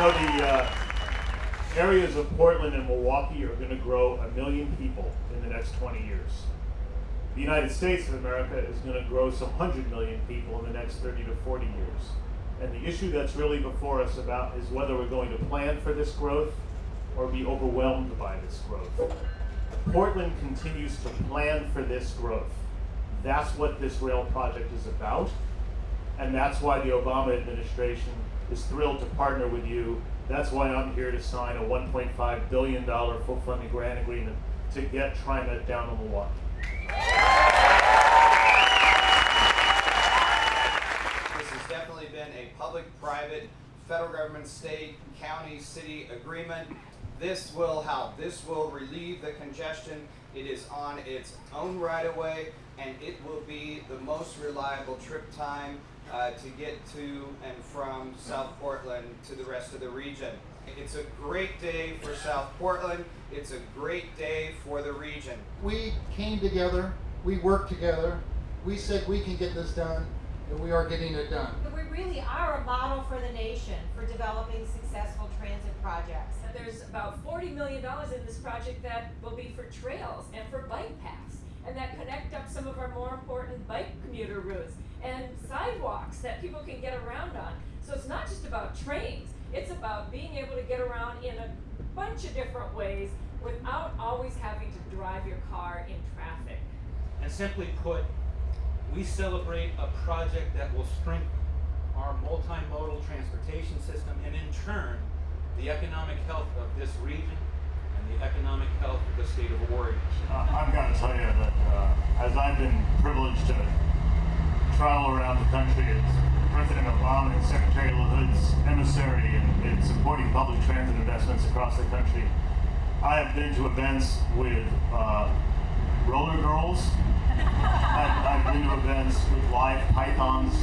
Uh, of Portland and Milwaukie are going to grow a million people in the next 20 years. The United States of America is going to grow some hundred million people in the next 30 to 40 years. And the issue that's really before us about is whether we're going to plan for this growth or be overwhelmed by this growth. Portland continues to plan for this growth. That's what this rail project is about. And that's why the Obama administration is thrilled to partner with you. That's why I'm here to sign a $1.5 billion full funding grant agreement to get TriMet down to Milwaukie. This has definitely been a public-private, federal government, state, county, city agreement. This will help. This will relieve the congestion. It is on its own right of way, and it will be the most reliable trip time uh, to get to and from South Portland to the rest of the region. It's a great day for South Portland. It's a great day for the region. We came together, we worked together, we said we can get this done, and we are getting it done. But we really are a model for the nation for developing successful transit projects. There's about $40 million in this project that will be for trails and for bike paths and that connect up some of our more important bike commuter routes and sidewalks that people can get around on. So it's not just about trains, it's about being able to get around in a bunch of different ways without always having to drive your car in traffic. And simply put, we celebrate a project that will strengthen our multimodal transportation system and in turn, the economic health of this region and the economic health of the state of Oregon. I've got to tell you that uh, as I've been privileged to travel around the country as President Obama and Secretary LaHood's emissary in, in supporting public transit investments across the country, I have been to events with uh, roller girls. I've, I've been to events with live pythons.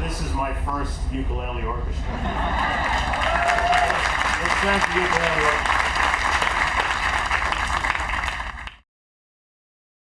This is my first ukulele orchestra. Let's thank the ukulele orchestra.